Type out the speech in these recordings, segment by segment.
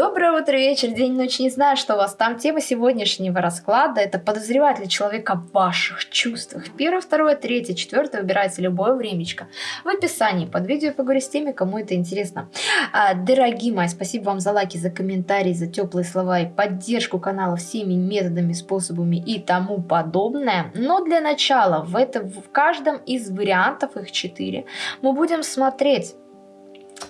Доброе утро, вечер, день, ночь. Не знаю, что у вас там. Тема сегодняшнего расклада – это подозревает ли человека в ваших чувствах. Первое, второе, третье, четвертое. Выбирайте любое времечко. В описании под видео поговорю с теми, кому это интересно. А, дорогие мои, спасибо вам за лайки, за комментарии, за теплые слова и поддержку канала всеми методами, способами и тому подобное. Но для начала в, это, в каждом из вариантов, их четыре, мы будем смотреть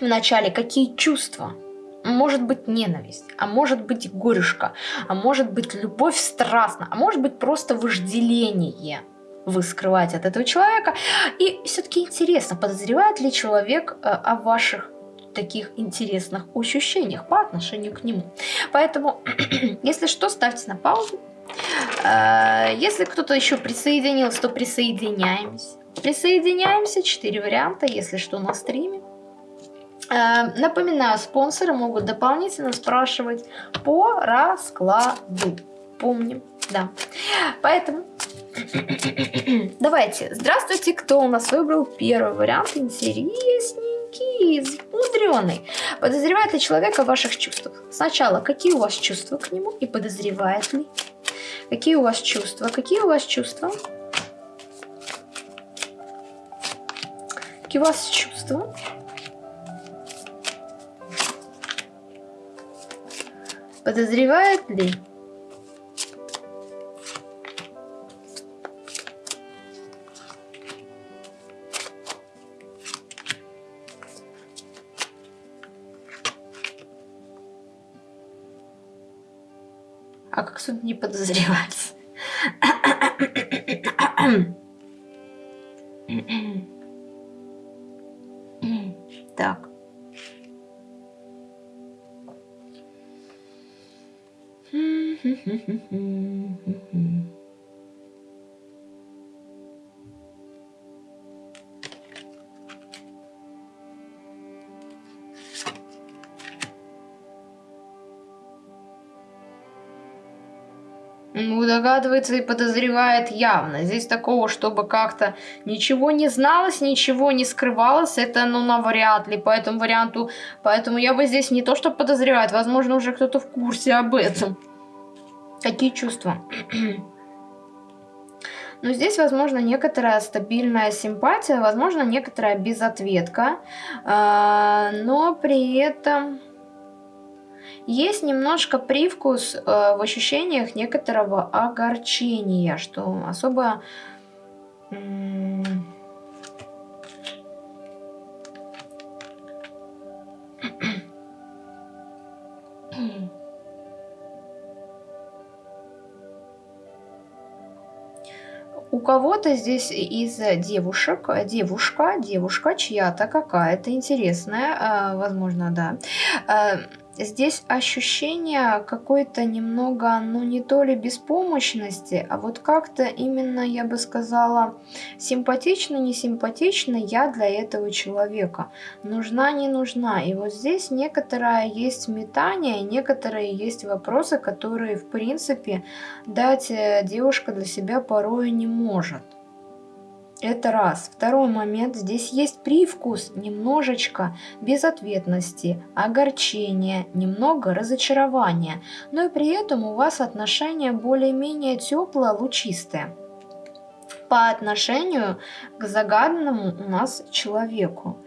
вначале, какие чувства может быть ненависть, а может быть горюшка, а может быть любовь страстна, а может быть просто вожделение вы скрываете от этого человека. И все-таки интересно, подозревает ли человек э, о ваших таких интересных ощущениях по отношению к нему. Поэтому, если что, ставьте на паузу. Э, если кто-то еще присоединился, то присоединяемся. Присоединяемся, четыре варианта, если что, на стриме. Э, напоминаю, спонсоры могут дополнительно спрашивать по раскладу. Помним, да. Поэтому давайте. Здравствуйте, кто у нас выбрал первый вариант? Интересненький, мудреный. Подозревает ли человек о ваших чувствах? Сначала, какие у вас чувства к нему и подозревает ли? Какие у вас чувства? Какие у вас чувства? Какие у вас чувства? Подозревает ли? А как тут не подозревать? так. Mm-hmm. Догадывается и подозревает явно. Здесь такого, чтобы как-то ничего не зналось, ничего не скрывалось, это, ну, навряд ли. По этому варианту, поэтому я бы здесь не то, что подозревает, возможно, уже кто-то в курсе об этом. Какие чувства? Но здесь, возможно, некоторая стабильная симпатия, возможно, некоторая безответка, а, но при этом есть немножко привкус э, в ощущениях некоторого огорчения, что особо... У кого-то здесь из девушек, девушка, девушка чья-то какая-то интересная, э, возможно, да, э, здесь ощущение какой-то немного, ну не то ли беспомощности, а вот как-то именно, я бы сказала, симпатично, не симпатично я для этого человека. Нужна, не нужна. И вот здесь некоторое есть метание, некоторые есть вопросы, которые в принципе дать э, девушка для себя порой не может. Это раз. Второй момент. Здесь есть привкус немножечко безответности, огорчения, немного разочарования. Но и при этом у вас отношения более-менее теплые, лучистые по отношению к загаданному у нас человеку.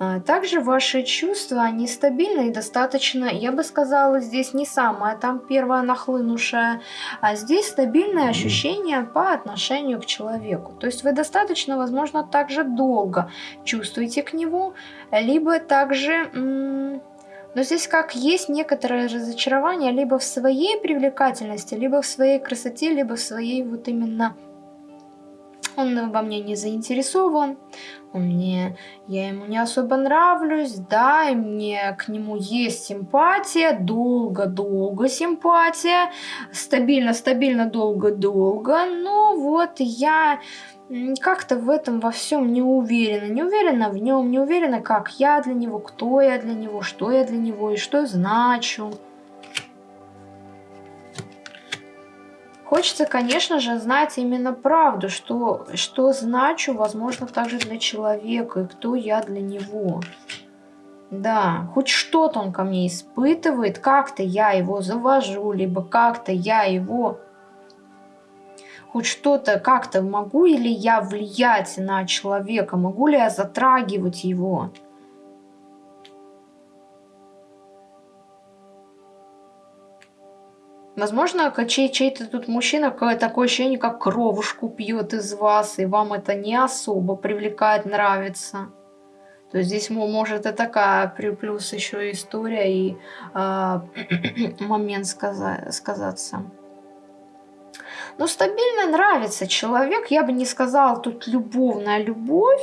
А, также ваши чувства, они стабильны и достаточно, я бы сказала, здесь не самое там первое нахлынувшее, а здесь стабильное ощущение по отношению к человеку. То есть вы достаточно, возможно, также долго чувствуете к нему, либо также... Но здесь как есть некоторое разочарование либо в своей привлекательности, либо в своей красоте, либо в своей вот именно он во мне не заинтересован, он мне, я ему не особо нравлюсь, да, и мне к нему есть симпатия, долго-долго симпатия, стабильно-стабильно долго-долго, но вот я как-то в этом во всем не уверена, не уверена в нем, не уверена, как я для него, кто я для него, что я для него и что значу. Хочется, конечно же, знать именно правду, что, что значу, возможно, также для человека, и кто я для него. Да, хоть что-то он ко мне испытывает, как-то я его завожу, либо как-то я его хоть что-то как-то могу ли я влиять на человека, могу ли я затрагивать его. Возможно, чей- чей-то тут мужчина такое ощущение, как кровушку пьет из вас, и вам это не особо привлекает, нравится. То есть здесь может и такая плюс еще история и э, момент сказа сказаться. Но стабильно нравится человек, я бы не сказала тут любовная любовь,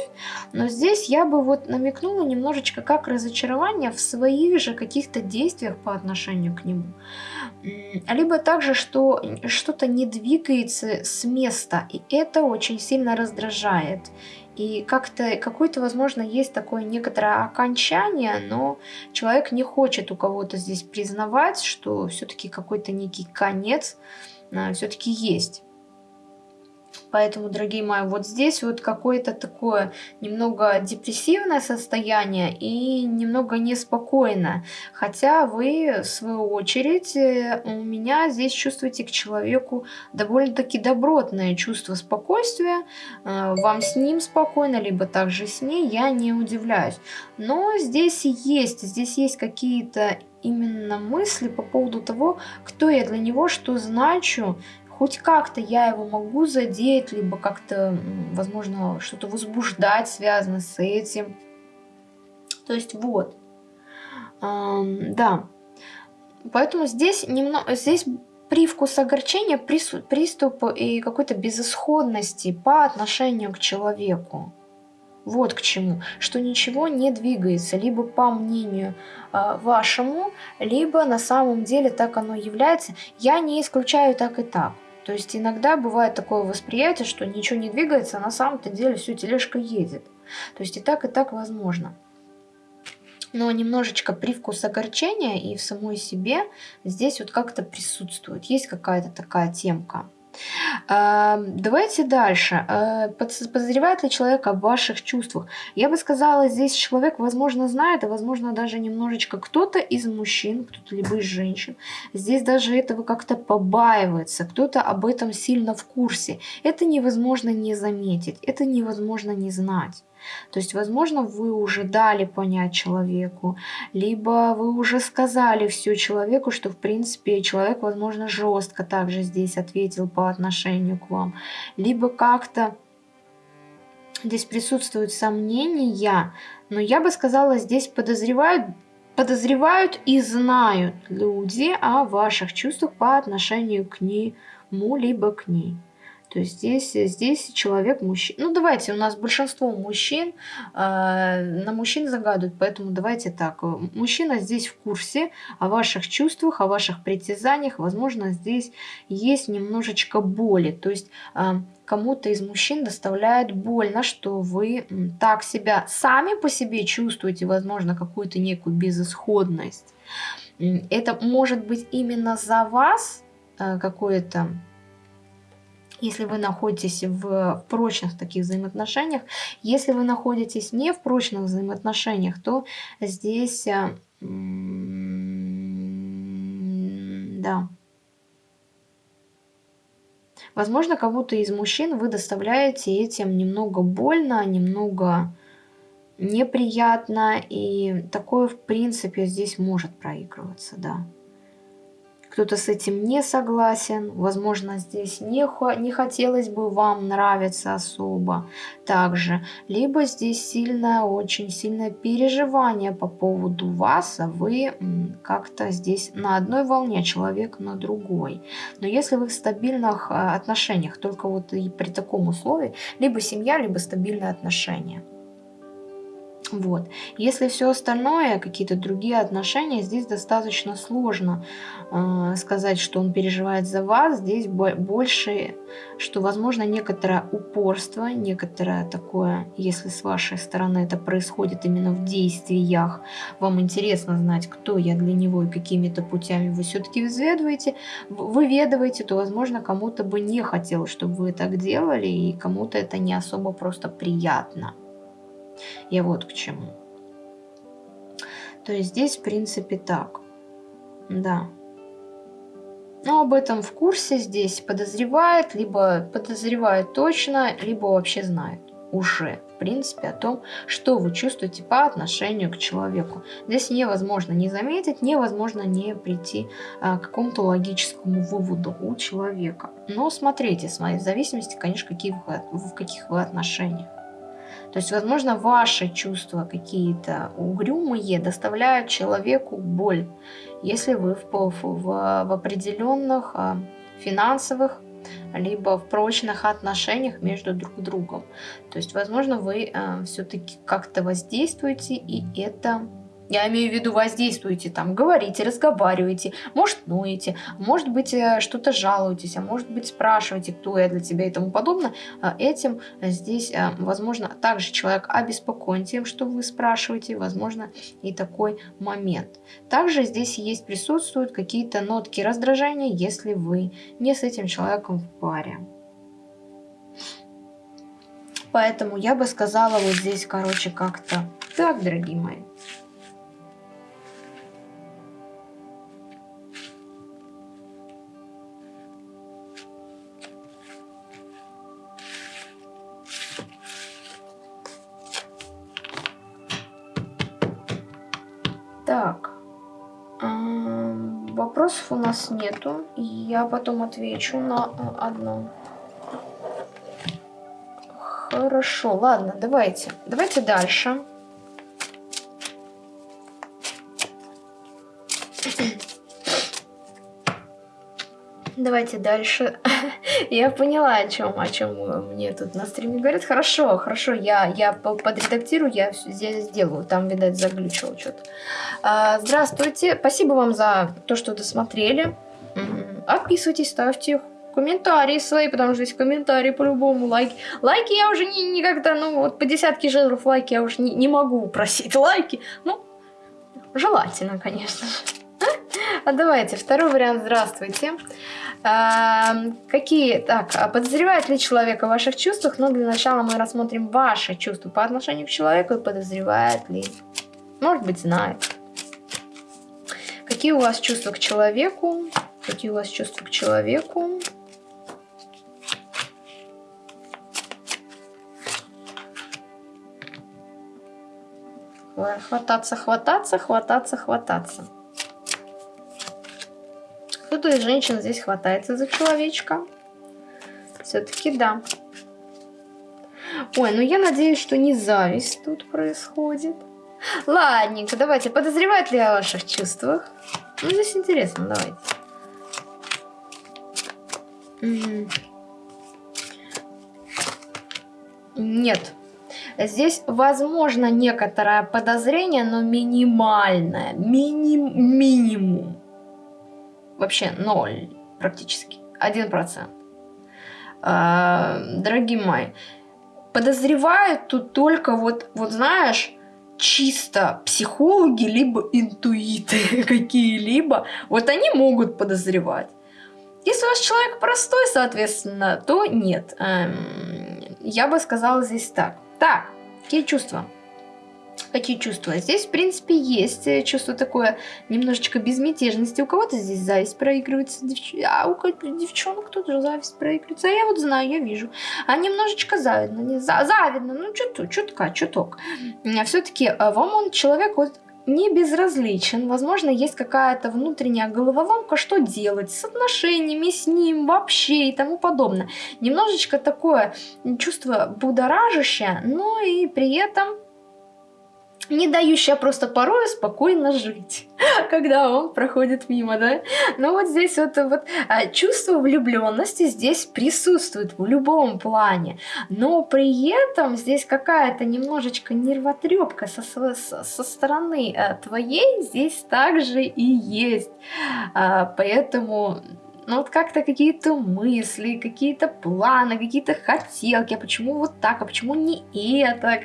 но здесь я бы вот намекнула немножечко как разочарование в своих же каких-то действиях по отношению к нему. Либо также, что что-то не двигается с места, и это очень сильно раздражает. И как-то какое-то, возможно, есть такое некоторое окончание, но человек не хочет у кого-то здесь признавать, что все-таки какой-то некий конец а, все-таки есть. Поэтому, дорогие мои, вот здесь вот какое-то такое немного депрессивное состояние и немного неспокойное. Хотя вы, в свою очередь, э, у меня здесь чувствуете к человеку довольно-таки добротное чувство спокойствия. Э, вам с ним спокойно, либо также с ней, я не удивляюсь. Но здесь есть, здесь есть какие-то именно мысли по поводу того, кто я для него, что значу, хоть как-то я его могу задеть, либо как-то, возможно, что-то возбуждать связано с этим. То есть вот, эм, да. Поэтому здесь немного, здесь привкус огорчения, приступ и какой-то безысходности по отношению к человеку. Вот к чему, что ничего не двигается, либо по мнению э, вашему, либо на самом деле так оно является. Я не исключаю так и так. То есть иногда бывает такое восприятие, что ничего не двигается, а на самом-то деле все тележка едет. То есть и так, и так возможно. Но немножечко привкус огорчения и в самой себе здесь вот как-то присутствует. Есть какая-то такая темка. Давайте дальше. Э, подозревает ли человек о ваших чувствах? Я бы сказала, здесь человек, возможно, знает, а возможно, даже немножечко кто-то из мужчин, кто-то либо из женщин, здесь даже этого как-то побаивается, кто-то об этом сильно в курсе. Это невозможно не заметить, это невозможно не знать. То есть, возможно, вы уже дали понять человеку, либо вы уже сказали все человеку, что, в принципе, человек, возможно, жестко также здесь ответил по отношению к вам, либо как-то здесь присутствуют сомнения, но я бы сказала, здесь подозревают подозревают и знают люди о ваших чувствах по отношению к нему, либо к ней. То есть здесь, здесь человек мужчина. Ну, давайте, у нас большинство мужчин, э, на мужчин загадывают, поэтому давайте так. Мужчина здесь в курсе о ваших чувствах, о ваших притязаниях. Возможно, здесь есть немножечко боли. То есть э, кому-то из мужчин доставляет больно, что вы так себя сами по себе чувствуете, возможно, какую-то некую безысходность. Это может быть именно за вас э, какое-то если вы находитесь в прочных таких взаимоотношениях. Если вы находитесь не в прочных взаимоотношениях, то здесь, э, да, возможно, кому-то из мужчин вы доставляете этим немного больно, немного неприятно, и такое, в принципе, здесь может проигрываться, да кто-то с этим не согласен, возможно, здесь не, не хотелось бы вам нравиться особо также, либо здесь сильное, очень сильное переживание по поводу вас, а вы как-то здесь на одной волне, человек на другой. Но если вы в стабильных а, отношениях, только вот и при таком условии, либо семья, либо стабильные отношения. Вот. Если все остальное, какие-то другие отношения, здесь достаточно сложно э, сказать, что он переживает за вас. Здесь больше, что возможно некоторое упорство, некоторое такое, если с вашей стороны это происходит именно в действиях, вам интересно знать, кто я для него и какими-то путями вы все-таки взведываете, выведываете, то возможно кому-то бы не хотелось, чтобы вы так делали, и кому-то это не особо просто приятно. Я вот к чему. То есть здесь, в принципе, так. Да. Но об этом в курсе здесь подозревает, либо подозревает точно, либо вообще знает уже, в принципе, о том, что вы чувствуете по отношению к человеку. Здесь невозможно не заметить, невозможно не прийти а, к какому-то логическому выводу у человека. Но смотрите, смотрите, в зависимости, конечно, какие вы, в каких вы отношениях. То есть, возможно, ваши чувства какие-то угрюмые доставляют человеку боль, если вы в, в, в, определенных а, финансовых либо в прочных отношениях между друг другом. То есть, возможно, вы э, все-таки как-то воздействуете, и это я имею в виду, воздействуете там, говорите, разговариваете, может, ноете, может быть, э, что-то жалуетесь, а может быть, спрашиваете, кто я для тебя и тому подобное. А этим здесь, э, возможно, также человек обеспокоен тем, что вы спрашиваете, возможно, и такой момент. Также здесь есть, присутствуют какие-то нотки раздражения, если вы не с этим человеком в паре. Поэтому я бы сказала вот здесь, короче, как-то так, дорогие мои. У нас нету. Я потом отвечу на а, одно. Хорошо, ладно, давайте. Давайте дальше. Давайте дальше. я поняла, о чем, о чем мне тут на стриме говорят. Хорошо, хорошо, я, я подредактирую, я здесь сделаю. Там, видать, заглючило что-то. А, здравствуйте, спасибо вам за то, что досмотрели. Отписывайтесь, ставьте комментарии свои, потому что здесь комментарии по-любому, лайки. Лайки я уже не, никогда, ну вот по десятке жезлов лайки я уже не, не могу просить лайки. Ну, желательно, конечно же. А давайте, второй вариант. Здравствуйте. А, какие, так, а подозревает ли человек о ваших чувствах? Но ну, для начала мы рассмотрим ваши чувства по отношению к человеку и подозревает ли. Может быть, знает. Какие у вас чувства к человеку? Какие у вас чувства к человеку? Хвататься, хвататься, хвататься, хвататься. Кто-то из женщин здесь хватается за человечка. Все-таки да. Ой, ну я надеюсь, что не зависть тут происходит. Ладненько, давайте. Подозревает ли о ваших чувствах? Ну, здесь интересно, давайте. Нет. Здесь возможно некоторое подозрение, но минимальное. Миним, минимум. Вообще ноль практически. Один процент. А, дорогие мои, подозревают тут только вот, вот знаешь, чисто психологи, либо интуиты какие-либо, вот они могут подозревать. Если у вас человек простой, соответственно, то нет. Эм, я бы сказала здесь так. Так, какие чувства? Какие чувства? Здесь, в принципе, есть э, чувство такое немножечко безмятежности. У кого-то здесь зависть проигрывается, девч... а у девчонок тоже зависть проигрывается. А я вот знаю, я вижу. А немножечко завидно. Не за... Завидно, ну чуток, чутка, чуток. А все-таки э, вам он человек вот не безразличен. Возможно, есть какая-то внутренняя головоломка, что делать с отношениями с ним вообще и тому подобное. Немножечко такое чувство будоражащее, но и при этом не дающая просто порой спокойно жить, когда он проходит мимо, да. Но вот здесь вот, вот а, чувство влюбленности здесь присутствует в любом плане, но при этом здесь какая-то немножечко нервотрепка со, со, со стороны а, твоей здесь также и есть, а, поэтому ну вот как-то какие-то мысли, какие-то планы, какие-то хотелки, а почему вот так, а почему не это?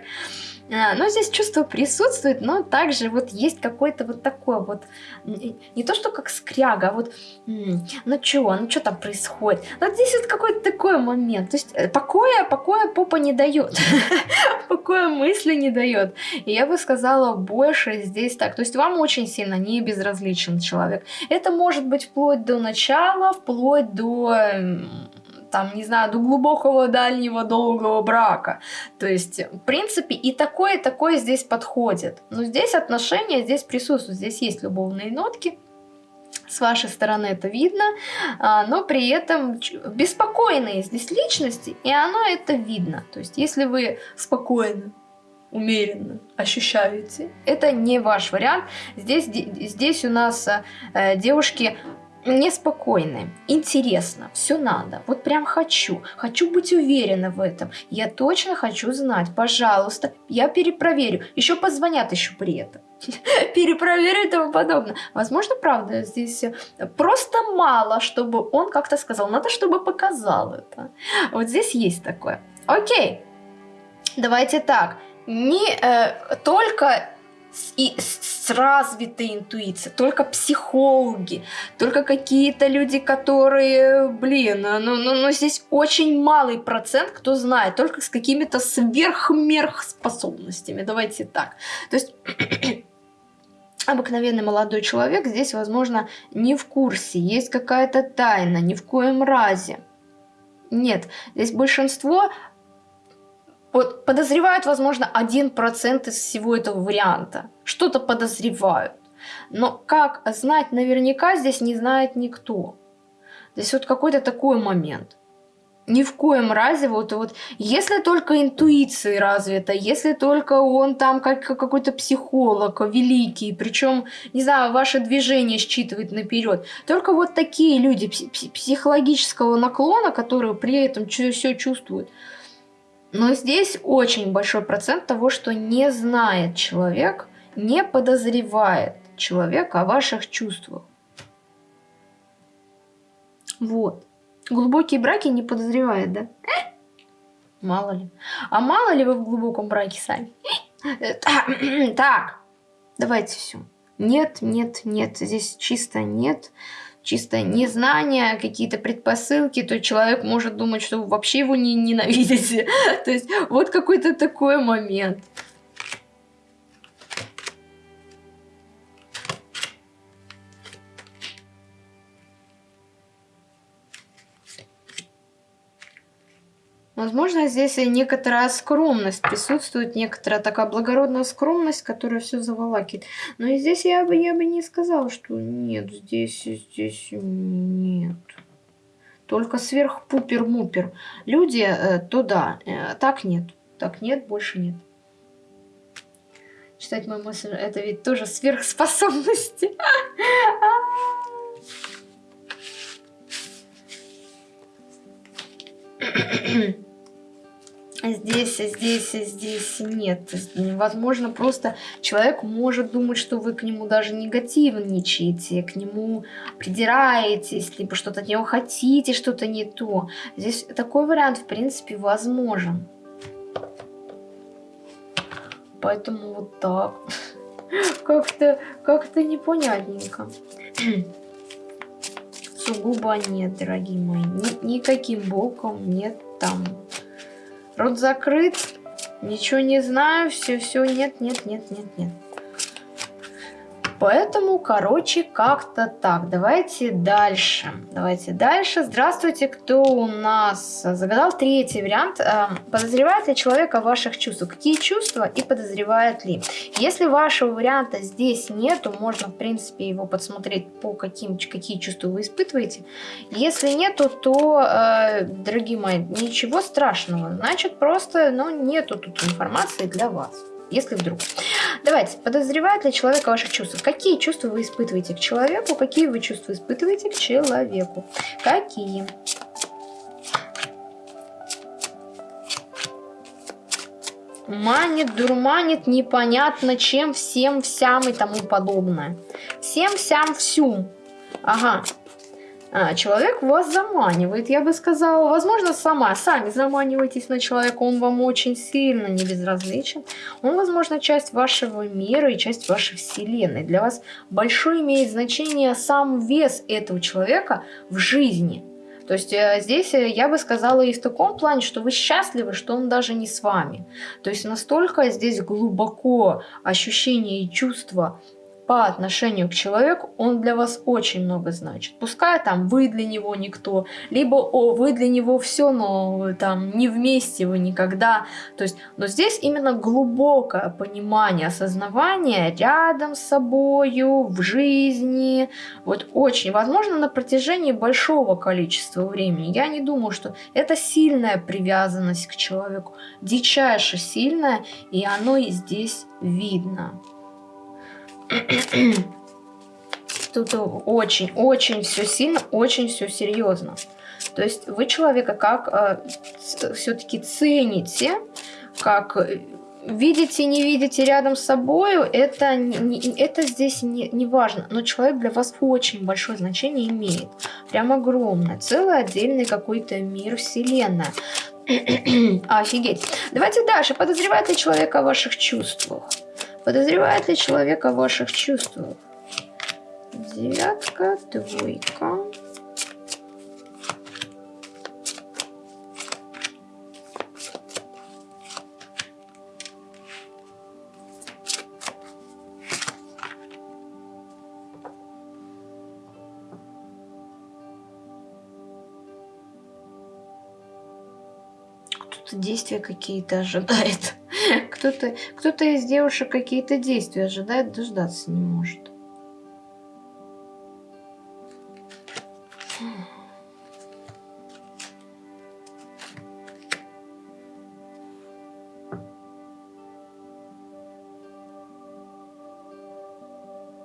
А, но здесь чувство присутствует, но также вот есть какой-то вот такой вот, не то что как скряга, а вот, ну чё, ну что там происходит? Вот здесь вот какой-то такой момент, то есть э, покоя, покоя попа не дает, покоя мысли не дает. И я бы сказала больше здесь так, то есть вам очень сильно не безразличен человек. Это может быть вплоть до начала, вплоть до там, не знаю, до глубокого, дальнего, долгого брака. То есть, в принципе, и такое, и такое здесь подходит. Но здесь отношения, здесь присутствуют, здесь есть любовные нотки. С вашей стороны это видно, а, но при этом беспокойные здесь личности, и оно это видно. То есть, если вы спокойно, умеренно ощущаете, это не ваш вариант. Здесь, здесь у нас э, девушки неспокойны, интересно, все надо, вот прям хочу, хочу быть уверена в этом, я точно хочу знать, пожалуйста, я перепроверю, еще позвонят еще при этом. Перепроверю и тому подобное. Возможно, правда, здесь просто мало, чтобы он как-то сказал. Надо, чтобы показал это. Вот здесь есть такое. Окей, давайте так. Не э, только и с развитой интуицией, только психологи, только какие-то люди, которые, блин, ну, ну, ну здесь очень малый процент, кто знает, только с какими-то сверхмерх способностями, давайте так. То есть обыкновенный молодой человек здесь, возможно, не в курсе, есть какая-то тайна, ни в коем разе. Нет, здесь большинство вот подозревают, возможно, 1% из всего этого варианта. Что-то подозревают. Но как знать наверняка здесь не знает никто. Здесь вот какой-то такой момент. Ни в коем разе, вот, вот, если только интуиция развита, если только он там как какой-то психолог великий, причем, не знаю, ваше движение считывает наперед, только вот такие люди психологического наклона, которые при этом все чувствуют, но здесь очень большой процент того, что не знает человек, не подозревает человек о ваших чувствах. Вот. Глубокие браки не подозревает, да? Мало ли. А мало ли вы в глубоком браке сами? Так, давайте все. Нет, нет, нет. Здесь чисто нет чисто незнание, какие-то предпосылки, то человек может думать, что вообще его не ненавидите. То есть вот какой-то такой момент. Возможно, здесь и некоторая скромность присутствует, некоторая такая благородная скромность, которая все заволакивает. Но и здесь я бы, я бы не сказала, что нет, здесь, здесь нет. Только сверхпупер-мупер. Люди, э, то да, э, так нет. Так нет, больше нет. Читать мою мысль, это ведь тоже сверхспособности. здесь, здесь, здесь нет. Возможно, просто человек может думать, что вы к нему даже негативничаете, к нему придираетесь, либо что-то от него хотите, что-то не то. Здесь такой вариант, в принципе, возможен. Поэтому вот так. Как-то как, -то, непонятненько. Сугубо нет, дорогие мои. Ни, никаким боком нет там Рот закрыт. Ничего не знаю. Все, все, нет, нет, нет, нет, нет. Поэтому, короче, как-то так. Давайте дальше. Давайте дальше. Здравствуйте, кто у нас загадал третий вариант. Эм, подозревает ли человек о ваших чувствах? Какие чувства и подозревает ли? Если вашего варианта здесь нету, можно, в принципе, его подсмотреть по каким, какие чувства вы испытываете. Если нету, то, э, дорогие мои, ничего страшного. Значит, просто, ну, нету тут информации для вас если вдруг. Давайте, подозревает ли человека ваших чувств? Какие чувства вы испытываете к человеку? Какие вы чувства испытываете к человеку? Какие? Манит, дурманит, непонятно чем, всем, всям и тому подобное. Всем, всям, всю. Ага. А, человек вас заманивает, я бы сказала, возможно, сама, сами заманиваетесь на человека, он вам очень сильно не безразличен. Он, возможно, часть вашего мира и часть вашей вселенной. Для вас большое имеет значение сам вес этого человека в жизни. То есть э, здесь э, я бы сказала и в таком плане, что вы счастливы, что он даже не с вами. То есть настолько здесь глубоко ощущение и чувство по отношению к человеку, он для вас очень много значит. Пускай там вы для него никто, либо о, вы для него все, но там не вместе вы никогда. То есть, но здесь именно глубокое понимание, осознавание рядом с собою, в жизни. Вот очень, возможно, на протяжении большого количества времени. Я не думаю, что это сильная привязанность к человеку, дичайше сильная, и оно и здесь видно. Тут очень-очень все сильно, очень все серьезно. То есть вы человека как э, все-таки цените, как э, видите, не видите рядом с собой, это, это здесь не, не важно. Но человек для вас очень большое значение имеет. Прям огромное. Целый отдельный какой-то мир, вселенная. Офигеть. Давайте дальше. Подозревает ли человек о ваших чувствах? Подозревает ли человек о ваших чувствах? Девятка, двойка. Кто-то действия какие-то ожидает. Кто-то кто, -то, из девушек какие-то действия ожидает, дождаться не может.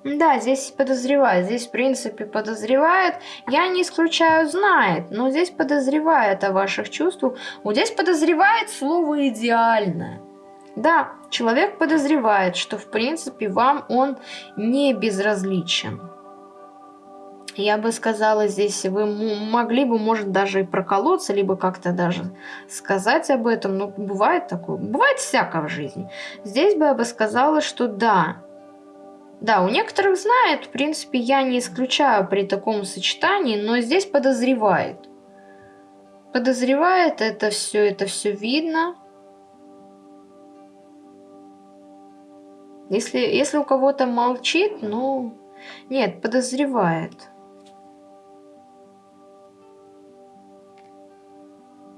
Да, здесь подозревает. Здесь, в принципе, подозревает. Я не исключаю, знает. Но здесь подозревает о ваших чувствах. Вот здесь подозревает слово «идеальное». Да, человек подозревает, что в принципе вам он не безразличен. Я бы сказала, здесь вы могли бы, может, даже и проколоться, либо как-то даже сказать об этом. Но бывает такое, бывает всякое в жизни. Здесь бы я бы сказала, что да, да, у некоторых знает, в принципе, я не исключаю при таком сочетании, но здесь подозревает. Подозревает, это все, это все видно. Если, если у кого-то молчит, ну... Нет, подозревает.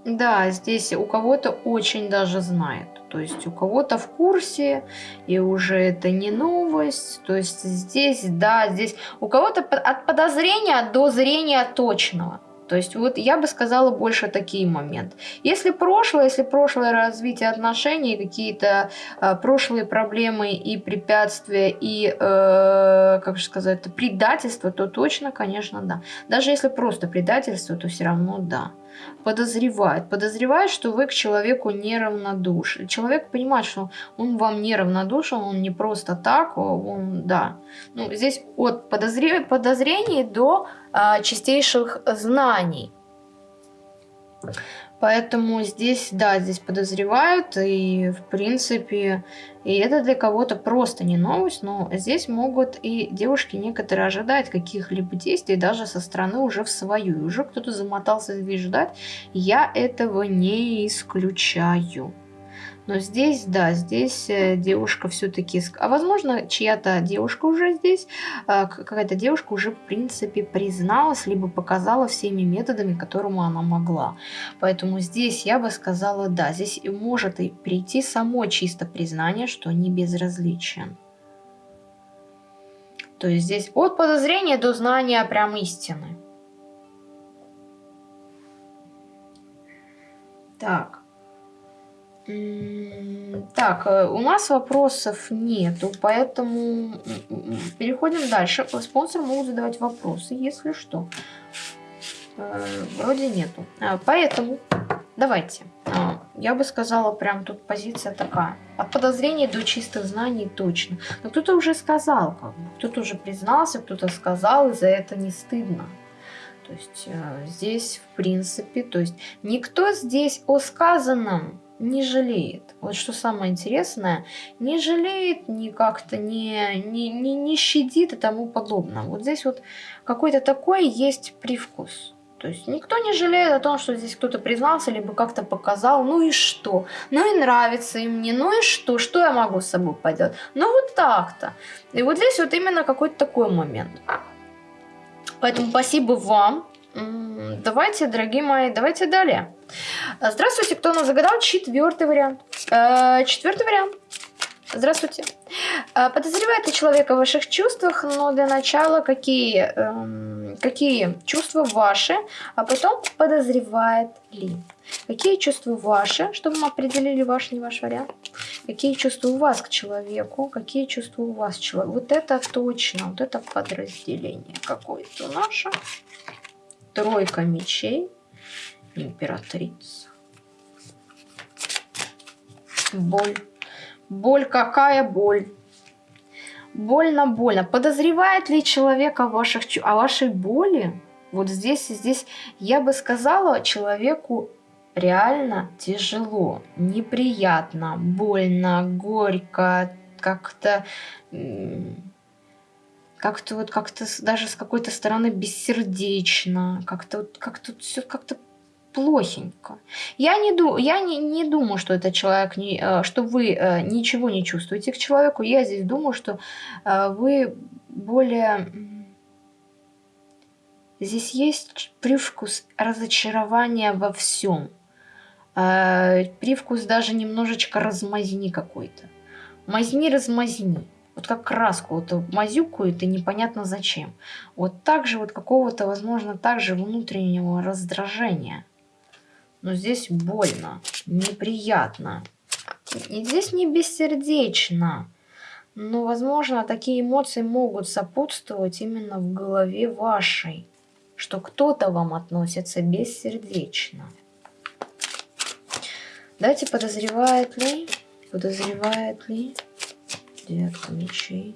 Да, здесь у кого-то очень даже знает. То есть у кого-то в курсе, и уже это не новость. То есть здесь, да, здесь у кого-то от подозрения до зрения точного. То есть вот я бы сказала больше такие моменты. Если прошлое, если прошлое развитие отношений, какие-то э, прошлые проблемы и препятствия, и, э, как же сказать, предательство, то точно, конечно, да. Даже если просто предательство, то все равно да подозревает. Подозревает, что вы к человеку неравнодушны. Человек понимает, что он вам неравнодушен, он не просто так, он, да. Ну, здесь от подозре... подозрений до а, чистейших знаний. Поэтому здесь, да, здесь подозревают, и в принципе, и это для кого-то просто не новость, но здесь могут и девушки некоторые ожидать каких-либо действий даже со стороны уже в свою. Уже кто-то замотался здесь ждать. Я этого не исключаю. Но здесь, да, здесь э, девушка все-таки... А возможно, чья-то девушка уже здесь, э, какая-то девушка уже, в принципе, призналась, либо показала всеми методами, которому она могла. Поэтому здесь я бы сказала, да, здесь может и прийти само чисто признание, что не безразличен. То есть здесь от подозрения до знания прям истины. Так. Так, э, у нас вопросов нету, поэтому переходим дальше. Спонсоры могут задавать вопросы, если что. Э, вроде нету. Поэтому давайте. Я бы сказала, прям тут позиция такая. От подозрений до чистых знаний точно. Но кто-то уже сказал. Кто-то уже признался, кто-то сказал, и за это не стыдно. То есть э, здесь, в принципе, то есть никто здесь о сказанном не жалеет. Вот что самое интересное, не жалеет, ни как-то не, не, не, не щадит и тому подобное. Вот здесь вот какой-то такой есть привкус. То есть никто не жалеет о том, что здесь кто-то признался, либо как-то показал, ну и что? Ну и нравится им мне, ну и что? Что я могу с собой поделать? Ну вот так-то. И вот здесь вот именно какой-то такой момент. Поэтому спасибо вам. Давайте, дорогие мои, давайте далее. Здравствуйте, кто нас загадал? Четвертый вариант. Э, четвертый вариант. Здравствуйте. Э, подозревает ли человека в ваших чувствах, но для начала какие, эм, какие чувства ваши, а потом подозревает ли. Какие чувства ваши, чтобы мы определили ваш, не ваш вариант. Какие чувства у вас к человеку, какие чувства у вас к человеку. Вот это точно, вот это подразделение какое-то наше. Тройка мечей, императрица. Боль. Боль, какая боль? Больно-больно. Подозревает ли человек о, ваших, о вашей боли? Вот здесь и здесь я бы сказала человеку реально тяжело, неприятно, больно, горько, как-то как-то вот как-то даже с какой-то стороны бессердечно, как-то вот как-то все как-то плохенько. Я не, ду я не, не думаю, что это человек, не, э, что вы э, ничего не чувствуете к человеку. Я здесь думаю, что э, вы более... Здесь есть привкус разочарования во всем. Привкус даже немножечко размазни какой-то. Мазни, размазни. Вот как краску вот мазюкают и непонятно зачем. Вот так же вот какого-то, возможно, также внутреннего раздражения – но здесь больно, неприятно. И здесь не бессердечно. Но, возможно, такие эмоции могут сопутствовать именно в голове вашей, что кто-то вам относится бессердечно. Давайте подозревает ли, подозревает ли девятка мечей.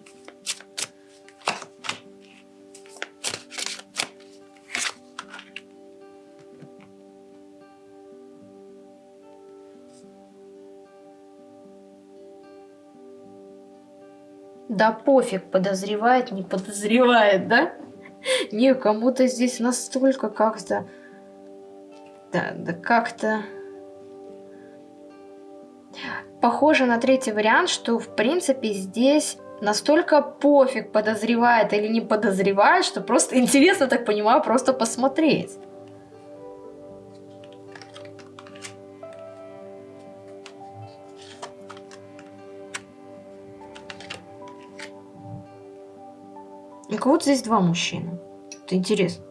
Да пофиг, подозревает, не подозревает, да? Не, кому-то здесь настолько как-то... Да, да как-то... Похоже на третий вариант, что в принципе здесь настолько пофиг, подозревает или не подозревает, что просто интересно, так понимаю, просто посмотреть. У кого-то здесь два мужчины. Это интересно.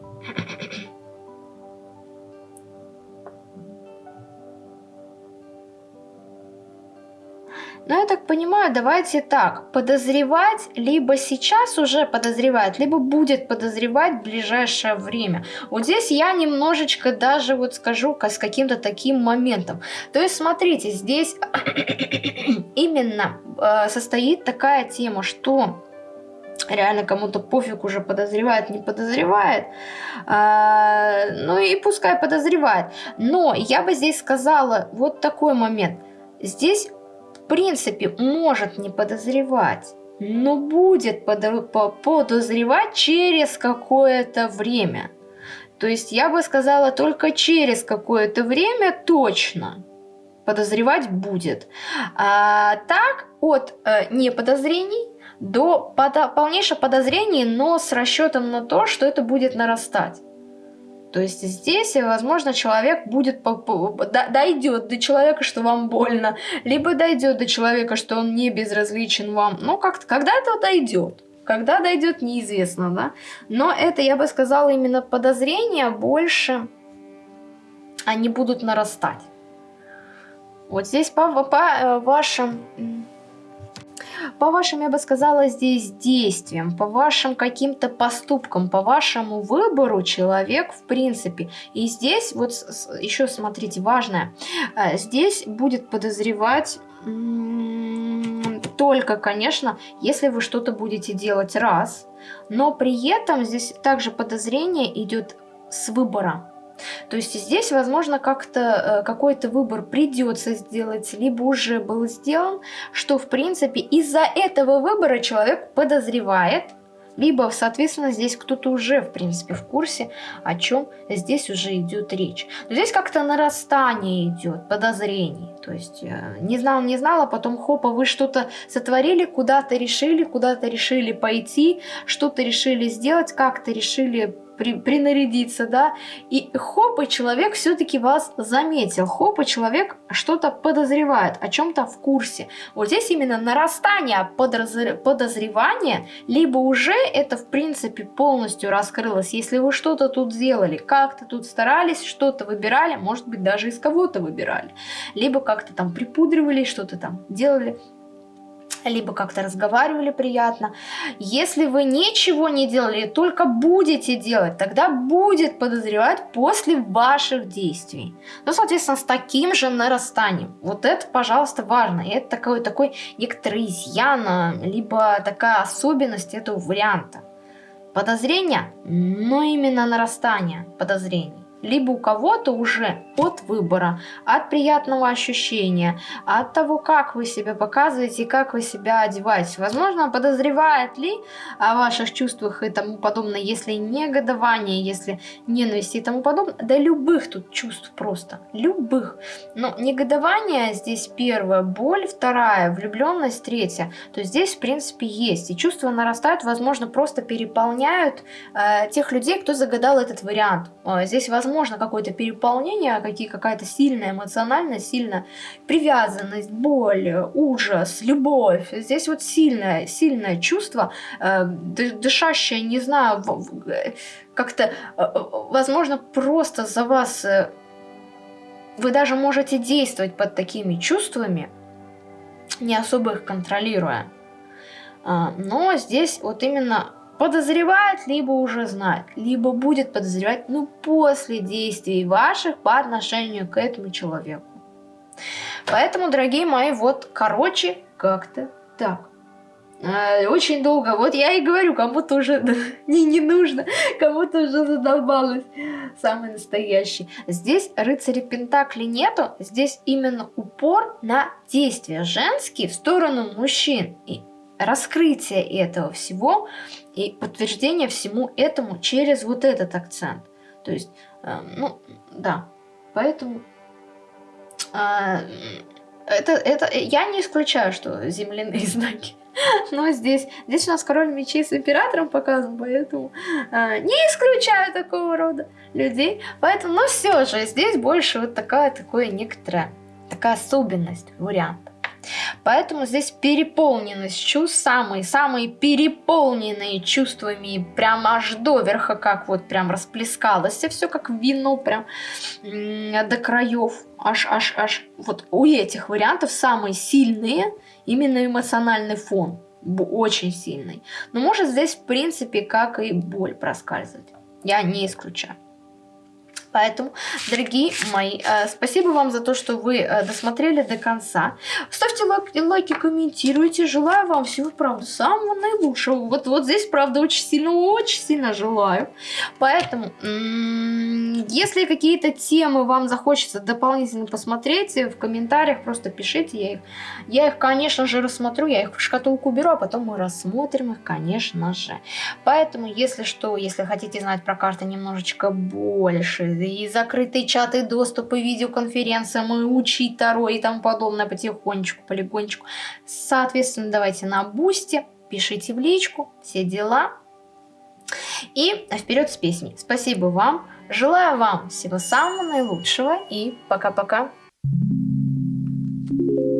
Давайте так, подозревать, либо сейчас уже подозревает, либо будет подозревать в ближайшее время. Вот здесь я немножечко даже вот скажу с каким-то таким моментом. То есть, смотрите, здесь именно э, состоит такая тема, что реально кому-то пофиг уже подозревает, не подозревает. А, ну и пускай подозревает. Но я бы здесь сказала вот такой момент. Здесь, принципе, может не подозревать, но будет подозревать через какое-то время. То есть я бы сказала только через какое-то время точно подозревать будет. А, так, от э, неподозрений до подо полнейшего подозрений, но с расчетом на то, что это будет нарастать. То есть здесь, возможно, человек будет дойдет до человека, что вам больно, либо дойдет до человека, что он не безразличен вам. Ну, как-то когда это дойдет. Когда дойдет, неизвестно, да. Но это, я бы сказала, именно подозрения больше, они будут нарастать. Вот здесь по, по э, вашим по вашим, я бы сказала, здесь действиям, по вашим каким-то поступкам, по вашему выбору человек в принципе. И здесь вот еще смотрите, важное, э, здесь будет подозревать только, конечно, если вы что-то будете делать раз, но при этом здесь также подозрение идет с выбора. То есть здесь, возможно, как-то э, какой-то выбор придется сделать, либо уже был сделан, что, в принципе, из-за этого выбора человек подозревает, либо, соответственно, здесь кто-то уже, в принципе, в курсе, о чем здесь уже идет речь. Но здесь как-то нарастание идет, подозрений. То есть, э, не знал, не знала, потом хопа, вы что-то сотворили, куда-то решили, куда-то решили пойти, что-то решили сделать, как-то решили при, принарядиться, да, и хоп, и человек все-таки вас заметил, хоп, и человек что-то подозревает, о чем-то в курсе. Вот здесь именно нарастание подозревания, либо уже это, в принципе, полностью раскрылось. Если вы что-то тут сделали, как-то тут старались, что-то выбирали, может быть, даже из кого-то выбирали, либо как-то там припудривали, что-то там делали, либо как-то разговаривали приятно. Если вы ничего не делали, только будете делать, тогда будет подозревать после ваших действий. Ну, соответственно, с таким же нарастанием. Вот это, пожалуйста, важно. Это такой, такой некоторый изъян, либо такая особенность этого варианта. Подозрения, но именно нарастание подозрений либо у кого-то уже от выбора, от приятного ощущения, от того, как вы себя показываете как вы себя одеваете. Возможно, подозревает ли о ваших чувствах и тому подобное, если негодование, если ненависть и тому подобное, да любых тут чувств просто, любых. Но негодование здесь первое, боль вторая, влюбленность третья. То здесь, в принципе, есть. И чувства нарастают, возможно, просто переполняют э, тех людей, кто загадал этот вариант. Э, здесь, возможно, возможно какое-то переполнение, какие, какая-то сильная эмоциональность, сильная привязанность, боль, ужас, любовь. Здесь вот сильное, сильное чувство, э, дышащее, не знаю, как-то, э, возможно, просто за вас... Э, вы даже можете действовать под такими чувствами, не особо их контролируя. А, но здесь вот именно подозревает, либо уже знает, либо будет подозревать, ну, после действий ваших по отношению к этому человеку. Поэтому, дорогие мои, вот, короче, как-то так. А, очень долго, вот я и говорю, кому-то уже не, не нужно, кому-то уже задолбалось. Самый настоящий. Здесь рыцаря Пентакли нету, здесь именно упор на действия женские в сторону мужчин. И раскрытие этого всего и подтверждение всему этому через вот этот акцент. То есть, э, ну, да, поэтому э, это, это, я не исключаю, что земляные знаки. Но здесь, здесь у нас король мечей с императором показан, поэтому э, не исключаю такого рода людей. Поэтому, но все же, здесь больше вот такая, такое некоторая, такая особенность варианта. Поэтому здесь переполненность чувств, самые-самые переполненные чувствами, прям аж до верха, как вот прям расплескалось, все как вино, прям до краев. Аж, аж, аж, вот у этих вариантов самые сильные именно эмоциональный фон, очень сильный. Но может здесь в принципе как и боль проскальзывать, я не исключаю. Поэтому, дорогие мои, э, спасибо вам за то, что вы э, досмотрели до конца. Ставьте лайки, лайки, комментируйте. Желаю вам всего, правда, самого наилучшего. Вот, вот здесь, правда, очень сильно, очень сильно желаю. Поэтому, если какие-то темы вам захочется дополнительно посмотреть, в комментариях просто пишите. Я их, я их, конечно же, рассмотрю. Я их в шкатулку уберу, а потом мы рассмотрим их, конечно же. Поэтому, если что, если хотите знать про карты немножечко больше, и закрытые чаты, доступы, видеоконференциям, и учить Таро и тому подобное потихонечку, полигончику. Соответственно, давайте на бусте, пишите в личку, все дела. И вперед с песней. Спасибо вам, желаю вам всего самого наилучшего и пока-пока. Thank you.